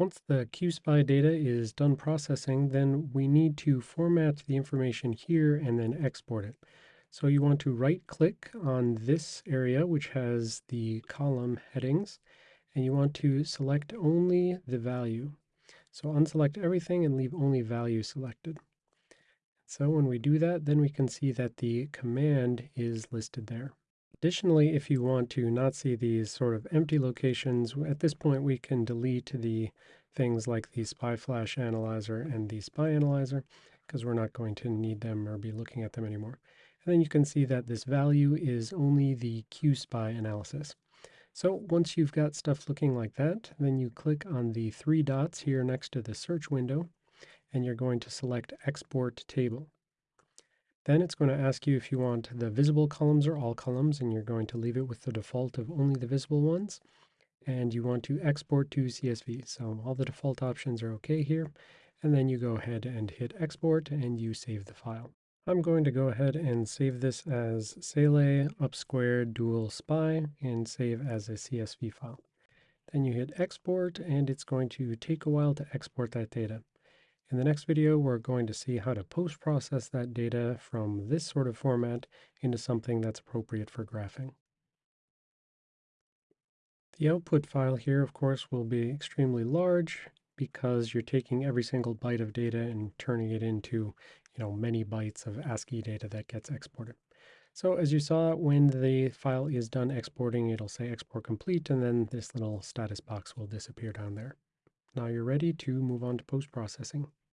Once the QSPI data is done processing, then we need to format the information here and then export it. So you want to right click on this area, which has the column headings, and you want to select only the value. So unselect everything and leave only value selected. So when we do that, then we can see that the command is listed there. Additionally, if you want to not see these sort of empty locations, at this point we can delete the things like the SPI flash analyzer and the SPI analyzer because we're not going to need them or be looking at them anymore. And then you can see that this value is only the QSPI analysis. So once you've got stuff looking like that, then you click on the three dots here next to the search window, and you're going to select Export Table. Then it's going to ask you if you want the visible columns or all columns, and you're going to leave it with the default of only the visible ones. And you want to export to CSV. So all the default options are okay here. And then you go ahead and hit export and you save the file. I'm going to go ahead and save this as Saleae upsquared dual SPI and save as a CSV file. Then you hit export and it's going to take a while to export that data. In the next video, we're going to see how to post-process that data from this sort of format into something that's appropriate for graphing. The output file here, of course, will be extremely large because you're taking every single byte of data and turning it into, you know, many bytes of ASCII data that gets exported. So as you saw, when the file is done exporting, it'll say export complete, and then this little status box will disappear down there. Now you're ready to move on to post-processing.